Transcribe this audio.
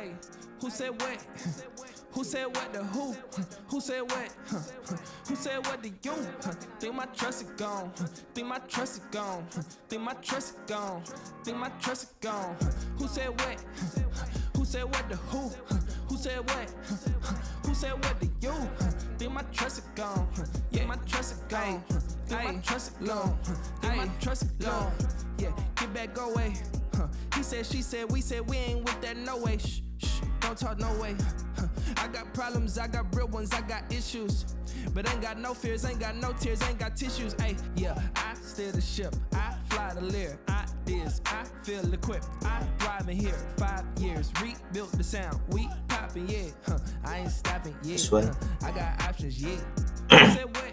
Hey, who said what? Who said what to who? Who said what? Who said what to you? Think my trust is gone. Think my trust is gone. Think my trust is gone. Think my trust is gone. Who said what? Who said what to who? Who said what? Who said what to you? Think my trust is gone. Yeah, my trust is gone. Think my trust is gone. Think my trust is gone. Yeah, get back, go away. He said, she said, we said we ain't with that no way. Shh, don't talk no way. I got problems, I got real ones, I got issues. But ain't got no fears, ain't got no tears, ain't got tissues. Hey, yeah, I steer the ship, I fly the lear, I this, I feel equipped, I thrive in here. Five years, rebuilt the sound, we popping, yeah. Huh. I ain't stopping, yeah. Huh. I got options, yeah. Who said what?